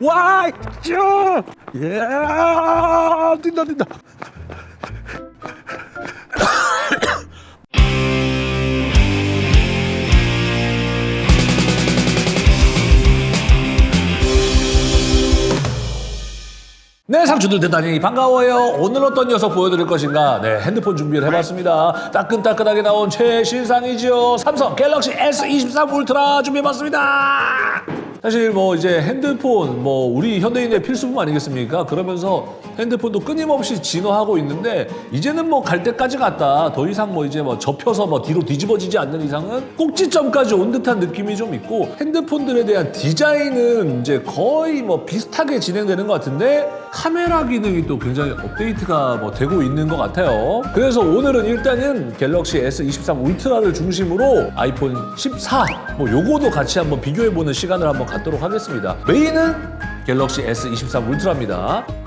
와! 쭈! 예! 뛴다 뛴다. 네, 상추들 대단히 반가워요. 오늘 어떤 녀석 보여드릴 것인가? 네, 핸드폰 준비를 해봤습니다. 따끈따끈하게 나온 최신상이죠. 삼성 갤럭시 S23 울트라 준비해봤습니다. 사실 뭐 이제 핸드폰 뭐 우리 현대인의 필수품 아니겠습니까? 그러면서 핸드폰도 끊임없이 진화하고 있는데 이제는 뭐 갈 때까지 갔다. 더 이상 뭐 이제 뭐 접혀서 뭐 뒤로 뒤집어지지 않는 이상은 꼭지점까지 온 듯한 느낌이 좀 있고 핸드폰들에 대한 디자인은 이제 거의 뭐 비슷하게 진행되는 것 같은데 카메라 기능이 또 굉장히 업데이트가 뭐 되고 있는 것 같아요. 그래서 오늘은 일단은 갤럭시 S23 울트라를 중심으로 아이폰 14 뭐 요거도 같이 한번 비교해보는 시간을 한번 갖도록 하겠습니다. 메인은 갤럭시 S23 울트라입니다.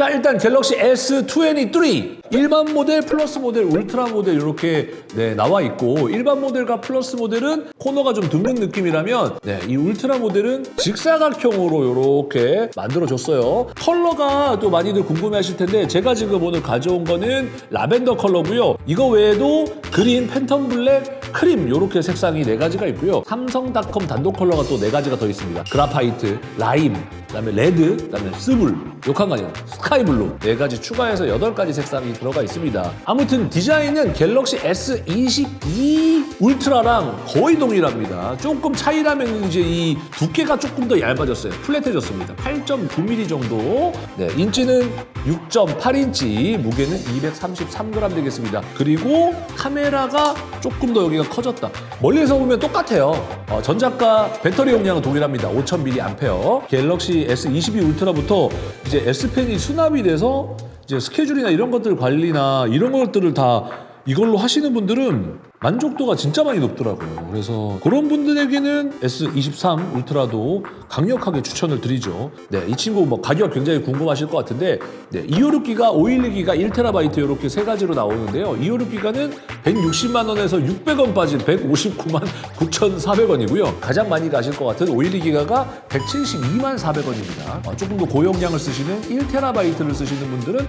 자 일단 갤럭시 S23 일반 모델, 플러스 모델, 울트라 모델 이렇게 네, 나와 있고 일반 모델과 플러스 모델은 코너가 좀 둥근 느낌이라면 네, 이 울트라 모델은 직사각형으로 이렇게 만들어줬어요. 컬러가 또 많이들 궁금해하실 텐데 제가 지금 오늘 가져온 거는 라벤더 컬러고요. 이거 외에도 green, phantom black, 크림 이렇게 색상이 네 가지가 있고요. 삼성닷컴 단독 컬러가 또 네 가지가 더 있습니다. graphite, 라임, 그다음에 red, 그다음에 스불, 욕한가요? 스카이블루 네 가지 추가해서 여덟 가지 색상이 들어가 있습니다. 아무튼 디자인은 갤럭시 S22 울트라랑 거의 동일합니다. 조금 차이라면 이제 이 두께가 조금 더 얇아졌어요. flat해졌습니다. 8.9mm 정도. 네, 인치는 6.8인치, 무게는 233g 되겠습니다. 그리고 카메라가 조금 더 여기 가 커졌다. 멀리서 보면 똑같아요. 어, 전작과 배터리 용량은 동일합니다. 5000mAh. 갤럭시 S22 울트라부터 이제 S펜이 수납이 돼서 이제 스케줄이나 이런 것들 관리나 이런 것들을 다 이걸로 하시는 분들은 만족도가 진짜 많이 높더라고요. 그래서 그런 분들에게는 S23 울트라도 강력하게 추천을 드리죠. 네, 이 친구 뭐 가격 굉장히 궁금하실 것 같은데 네, 256기가, 512기가 1TB 이렇게 세 가지로 나오는데요. 256기가는 160만 원에서 600원 빠진 159만 9,400원이고요. 가장 많이 가실 것 같은 512기가가 172만 400원입니다. 어, 조금 더 고용량을 쓰시는 1TB를 쓰시는 분들은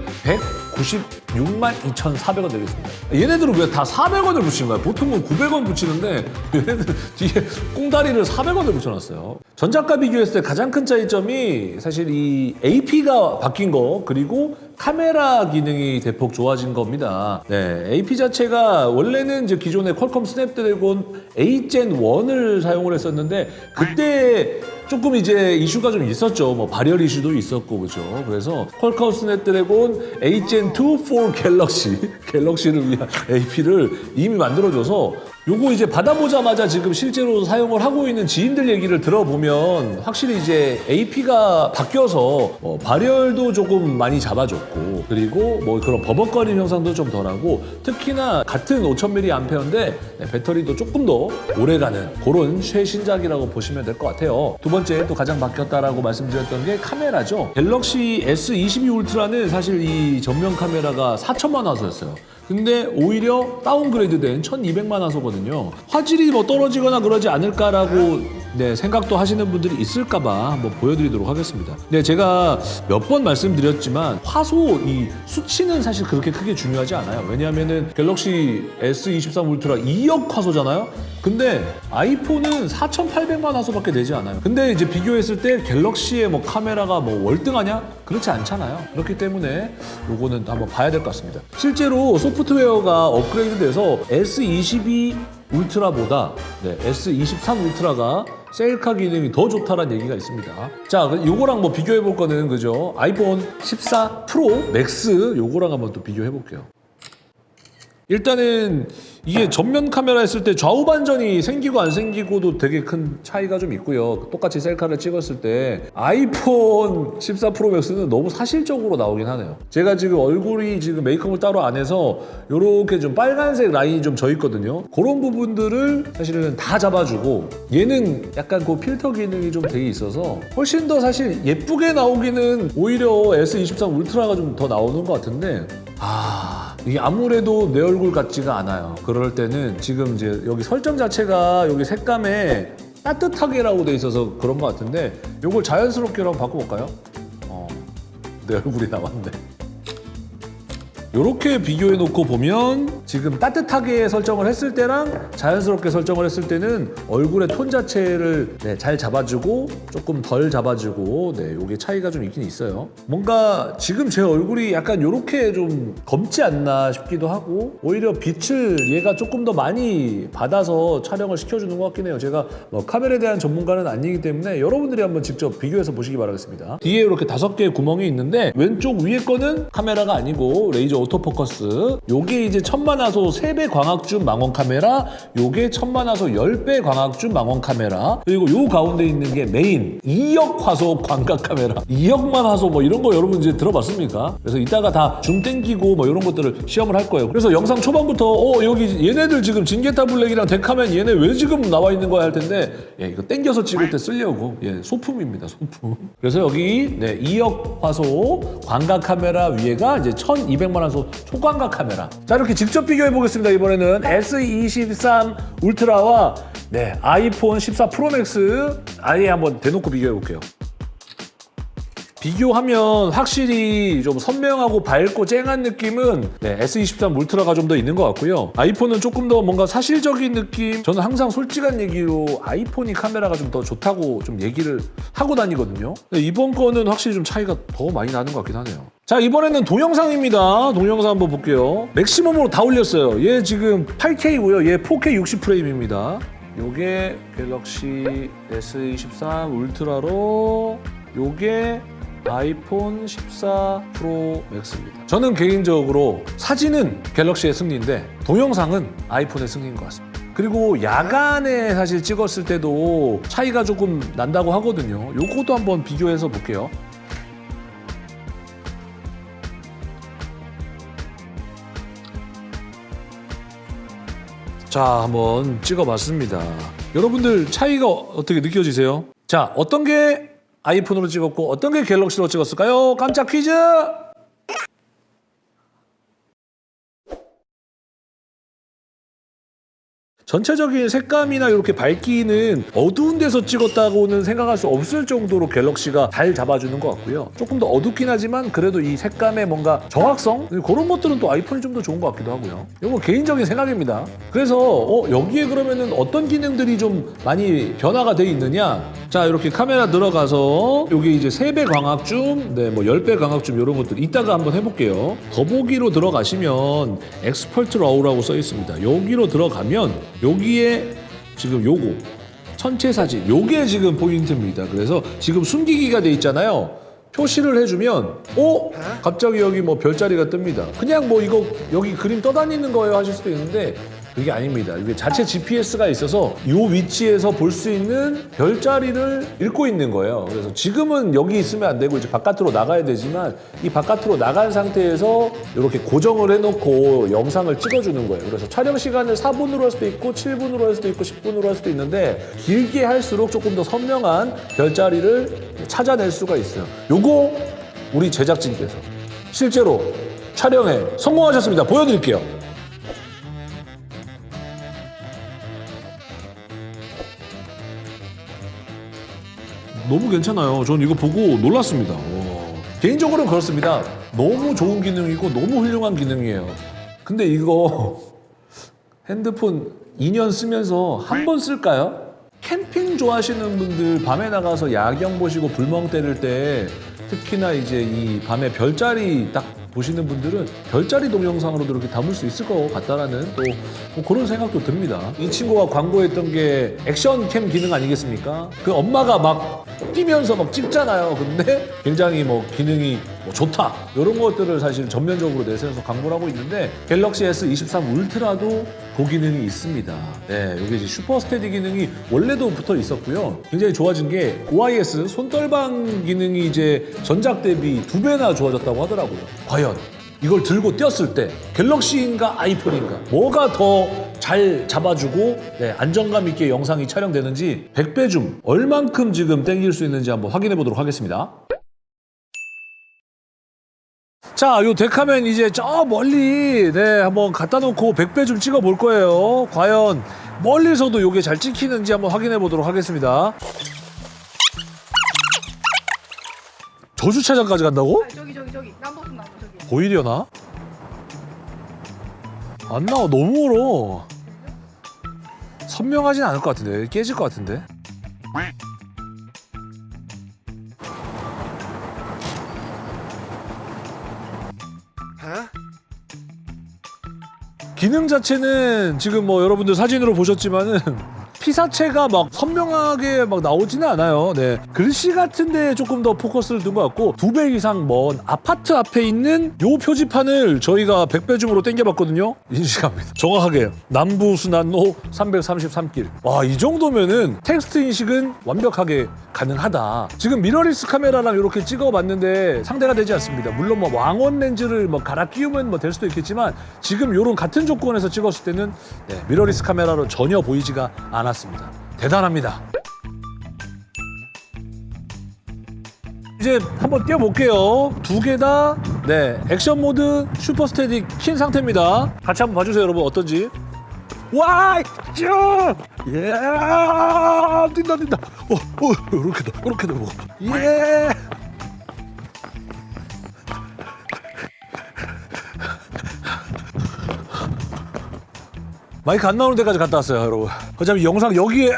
196만 2,400원 되겠습니다. 얘네들은 왜 다 400원을 붙인 거야? 보통은 900원 붙이는데 얘네들 뒤에 꽁다리를 400원을 붙여놨어요. 전작과 비교했을 때 가장 큰 차이점이 사실 이 AP가 바뀐 거 그리고 카메라 기능이 대폭 좋아진 겁니다. 네, AP 자체가 원래는 이제 기존의 퀄컴 스냅드래곤 8 Gen 1을 사용을 했었는데 그때 조금 이제 이슈가 좀 있었죠. 뭐 발열 이슈도 있었고 그죠. 그래서 퀄컴 스냅드래곤 8gen 2 4 갤럭시 갤럭시를 위한 AP를 이미 만들어줘서 요거 이제 받아보자마자 지금 실제로 사용을 하고 있는 지인들 얘기를 들어보면 확실히 이제 AP가 바뀌어서 어, 발열도 조금 많이 잡아줬고 그리고 뭐 그런 버벅거림 현상도 좀 덜하고 특히나 같은 5000mAh인데 네, 배터리도 조금 더 오래가는 그런 최신작이라고 보시면 될 것 같아요. 두 번째 또 가장 바뀌었다라고 말씀드렸던 게 카메라죠. 갤럭시 S22 울트라는 사실 이 전면 카메라가 4천만 화소였어요. 근데 오히려 다운그레이드된 1200만 화소거든요. 화질이 뭐 떨어지거나 그러지 않을까라고 네, 생각도 하시는 분들이 있을까 봐 한번 보여드리도록 하겠습니다. 네, 제가 몇 번 말씀드렸지만 화소 이 수치는 사실 그렇게 크게 중요하지 않아요. 왜냐하면은 갤럭시 S23 울트라 2억 화소잖아요. 근데 아이폰은 4,800만 화소밖에 되지 않아요. 근데 이제 비교했을 때 갤럭시의 뭐 카메라가 뭐 월등하냐? 그렇지 않잖아요. 그렇기 때문에 요거는 한번 봐야 될 것 같습니다. 실제로 소프트웨어가 업그레이드 돼서 S22 울트라보다 네, S23 울트라가 셀카 기능이 더 좋다라는 얘기가 있습니다. 자, 그 요거랑 뭐 비교해 볼 거는 그죠? 아이폰 14 프로 맥스 요거랑 한번 또 비교해 볼게요. 일단은 이게 전면 카메라 했을 때 좌우 반전이 생기고 안 생기고도 되게 큰 차이가 좀 있고요. 똑같이 셀카를 찍었을 때 아이폰 14 프로 맥스는 너무 사실적으로 나오긴 하네요. 제가 지금 얼굴이 지금 메이크업을 따로 안 해서 이렇게 좀 빨간색 라인이 좀 져 있거든요. 그런 부분들을 사실은 다 잡아주고 얘는 약간 그 필터 기능이 좀 되어 있어서 훨씬 더 사실 예쁘게 나오기는 오히려 S23 울트라가 좀 더 나오는 것 같은데 아 이게 아무래도 내 얼굴 같지가 않아요. 그럴 때는 지금 이제 여기 설정 자체가 여기 색감에 따뜻하게라고 돼 있어서 그런 것 같은데 이걸 자연스럽게라고 바꿔볼까요? 어, 내 얼굴이 나왔네. 이렇게 비교해 놓고 보면 지금 따뜻하게 설정을 했을 때랑 자연스럽게 설정을 했을 때는 얼굴의 톤 자체를 네, 잘 잡아주고 조금 덜 잡아주고 네, 이게 차이가 좀 있긴 있어요. 뭔가 지금 제 얼굴이 약간 이렇게 좀 검지 않나 싶기도 하고 오히려 빛을 얘가 조금 더 많이 받아서 촬영을 시켜주는 것 같긴 해요. 제가 뭐 카메라에 대한 전문가는 아니기 때문에 여러분들이 한번 직접 비교해서 보시기 바라겠습니다. 뒤에 이렇게 다섯 개의 구멍이 있는데 왼쪽 위에 거는 카메라가 아니고 레이저 autofocus. 요게 이제 천만화소 3배 광학줌 망원 카메라 요게 천만화소 10배 광학줌 망원 카메라. 그리고 요 가운데 있는 게 메인 2억 화소 광각 카메라. 2억만 화소 뭐 이런 거 여러분 이제 들어봤습니까? 그래서 이따가 다 줌 땡기고 뭐 이런 것들을 시험을 할 거예요. 그래서 영상 초반부터 어 여기 얘네들 지금 진게타 블랙이랑 테카맨 얘네 왜 지금 나와 있는 거야 할 텐데 예, 이거 땡겨서 찍을 때 쓰려고. 예, 소품입니다 소품. 그래서 여기 네, 2억 화소 광각 카메라 위에가 이제 1200만 화소 초광각 카메라 자 이렇게 직접 비교해 보겠습니다 이번에는 S23 울트라와 네, 아이폰 14 프로맥스 아예 한번 대놓고 비교해 볼게요 비교하면 확실히 좀 선명하고 밝고 쨍한 느낌은 네, S23 울트라가 좀 더 있는 것 같고요. 아이폰은 조금 더 뭔가 사실적인 느낌. 저는 항상 솔직한 얘기로 아이폰이 카메라가 좀 더 좋다고 좀 얘기를 하고 다니거든요. 이번 거는 확실히 좀 차이가 더 많이 나는 것 같긴 하네요. 자 이번에는 동영상입니다. 동영상 한번 볼게요. 맥시멈으로 다 올렸어요. 얘 지금 8K고요. 얘 4K 60 프레임입니다. 요게 갤럭시 S23 울트라로 요게 아이폰 14 프로 맥스입니다. 저는 개인적으로 사진은 갤럭시의 승리인데 동영상은 아이폰의 승리인 것 같습니다. 그리고 야간에 사실 찍었을 때도 차이가 조금 난다고 하거든요. 요것도 한번 비교해서 볼게요. 자, 한번 찍어봤습니다. 여러분들 차이가 어떻게 느껴지세요? 자, 어떤 게 아이폰으로 찍었고 어떤 게 갤럭시로 찍었을까요? 깜짝 퀴즈! 전체적인 색감이나 이렇게 밝기는 어두운 데서 찍었다고는 생각할 수 없을 정도로 갤럭시가 잘 잡아주는 것 같고요. 조금 더 어둡긴 하지만 그래도 이 색감의 뭔가 정확성 그런 것들은 또 아이폰이 좀 더 좋은 것 같기도 하고요. 이거 개인적인 생각입니다. 그래서 어, 여기에 그러면은 어떤 기능들이 좀 많이 변화가 돼 있느냐? 자 이렇게 카메라 들어가서 여기 이제 3배 광학 줌, 네, 뭐 10배 광학 줌 이런 것들 이따가 한번 해볼게요. 더보기로 들어가시면 Expert RAW라고 써 있습니다. 여기로 들어가면 여기에 지금 요거 전체 사진 요게 지금 포인트입니다. 그래서 지금 숨기기가 돼 있잖아요. 표시를 해주면 어? 갑자기 여기 뭐 별자리가 뜹니다. 그냥 뭐 이거 여기 그림 떠다니는 거예요 하실 수도 있는데 그게 아닙니다. 이게 자체 GPS가 있어서 이 위치에서 볼 수 있는 별자리를 읽고 있는 거예요. 그래서 지금은 여기 있으면 안 되고 이제 바깥으로 나가야 되지만 이 바깥으로 나간 상태에서 이렇게 고정을 해놓고 영상을 찍어주는 거예요. 그래서 촬영 시간을 4분으로 할 수도 있고 7분으로 할 수도 있고 10분으로 할 수도 있는데 길게 할수록 조금 더 선명한 별자리를 찾아낼 수가 있어요. 요거 우리 제작진께서 실제로 촬영에 성공하셨습니다. 보여드릴게요. 너무 괜찮아요. 전 이거 보고 놀랐습니다. 와. 개인적으로는 그렇습니다. 너무 좋은 기능이고 너무 훌륭한 기능이에요. 근데 이거 핸드폰 2년 쓰면서 한 번 쓸까요? 캠핑 좋아하시는 분들 밤에 나가서 야경 보시고 불멍 때릴 때 특히나 이제 이 밤에 별자리 딱 보시는 분들은 별자리 동영상으로도 이렇게 담을 수 있을 것 같다라는 또 뭐 그런 생각도 듭니다. 이 친구가 광고했던 게 액션캠 기능 아니겠습니까? 그 엄마가 막 뛰면서 막 찍잖아요. 근데 굉장히 뭐 기능이 뭐 좋다 이런 것들을 사실 전면적으로 내세워서 광고를 하고 있는데 갤럭시 S23 울트라도 그 기능이 있습니다. 네, 이게 이제 슈퍼 스테디 기능이 원래도 붙어 있었고요. 굉장히 좋아진 게 OIS 손떨방 기능이 이제 전작 대비 두 배나 좋아졌다고 하더라고요. 과연 이걸 들고 뛰었을 때 갤럭시인가 아이폰인가 뭐가 더 잘 잡아주고 네, 안정감 있게 영상이 촬영되는지 100배 중 얼만큼 지금 땡길 수 있는지 한번 확인해 보도록 하겠습니다. 자, 요 데카면 이제 저 멀리 네, 한번 갖다 놓고 100배 좀 찍어 볼 거예요. 과연 멀리서도 이게 잘 찍히는지 한번 확인해 보도록 하겠습니다. 저 주차장까지 간다고? 아, 저기 저기 저기 남버스 나무 저기. 보이려나? 안 나와 너무 멀어. 선명하진 않을 것 같은데 깨질 것 같은데. 기능 자체는 지금 뭐 여러분들 사진으로 보셨지만은 피사체가 막 선명하게 막 나오지는 않아요. 네. 글씨 같은데 조금 더 포커스를 둔 것 같고 두 배 이상 먼 아파트 앞에 있는 요 표지판을 저희가 100배 줌으로 당겨봤거든요. 인식합니다. 정확하게 남부순환로 333길. 와, 이 정도면은 텍스트 인식은 완벽하게 가능하다. 지금 미러리스 카메라랑 이렇게 찍어봤는데 상대가 되지 않습니다. 물론 뭐 망원 렌즈를 뭐 갈아 끼우면 뭐 될 수도 있겠지만 지금 요런 같은 조건에서 찍었을 때는 네, 미러리스 카메라로 전혀 보이지가 않 았습니다. 대단합니다. 이제 한번 띄워볼게요. 두 개 다, 네, 액션 모드 super steady 킨 상태입니다. 같이 한번 봐주세요, 여러분. 어떤지. 와, 쭉! 예! 뛴다, 뛴다. 어, 어, 이렇게 다, 이렇게다, 뭐. 예! 마이크 안 나오는 데까지 갔다 왔어요, 여러분. 어차피 영상 여기에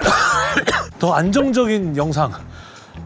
더 안정적인 영상.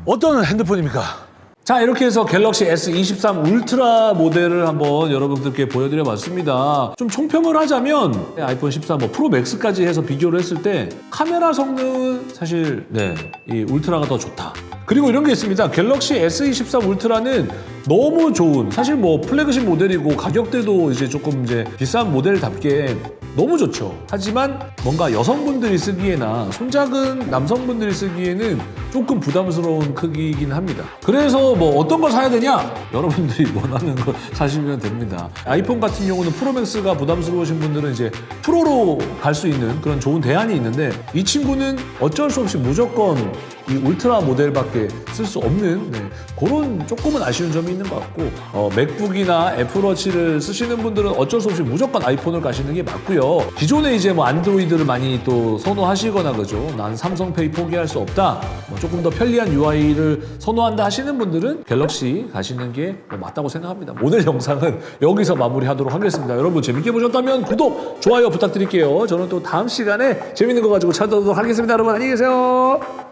어떤 핸드폰입니까? 자 이렇게 해서 갤럭시 S23 울트라 모델을 한번 여러분들께 보여드려 봤습니다 좀 총평을 하자면 아이폰 14 뭐 프로 맥스까지 해서 비교를 했을 때 카메라 성능은 사실 네 이 울트라가 더 좋다 그리고 이런 게 있습니다 갤럭시 S23 울트라는 너무 좋은 사실 뭐 플래그십 모델이고 가격대도 이제 조금 이제 비싼 모델답게 너무 좋죠. 하지만 뭔가 여성분들이 쓰기에나 손작은 남성분들이 쓰기에는 조금 부담스러운 크기이긴 합니다. 그래서 뭐 어떤 걸 사야 되냐? 여러분들이 원하는 거 사시면 됩니다. 아이폰 같은 경우는 프로맥스가 부담스러우신 분들은 이제 프로로 갈 수 있는 그런 좋은 대안이 있는데 이 친구는 어쩔 수 없이 무조건 이 울트라 모델밖에 쓸 수 없는 네, 그런 조금은 아쉬운 점이 있는 것 같고 어, 맥북이나 애플워치를 쓰시는 분들은 어쩔 수 없이 무조건 아이폰을 가시는 게 맞고요. 기존에 이제 뭐 안드로이드를 많이 또 선호하시거나 그죠. 난 삼성페이 포기할 수 없다. 뭐 조금 더 편리한 UI를 선호한다 하시는 분들은 갤럭시 가시는 게 뭐 맞다고 생각합니다. 오늘 영상은 여기서 마무리하도록 하겠습니다. 여러분 재밌게 보셨다면 구독, 좋아요 부탁드릴게요. 저는 또 다음 시간에 재밌는 거 가지고 찾아오도록 하겠습니다. 여러분 안녕히 계세요.